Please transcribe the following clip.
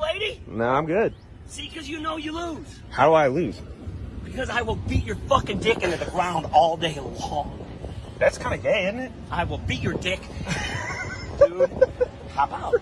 lady? No, I'm good. See, because you know you lose. How do I lose? Because I will beat your fucking dick into the ground all day long. That's kind of gay, isn't it? I will beat your dick. Dude, hop out.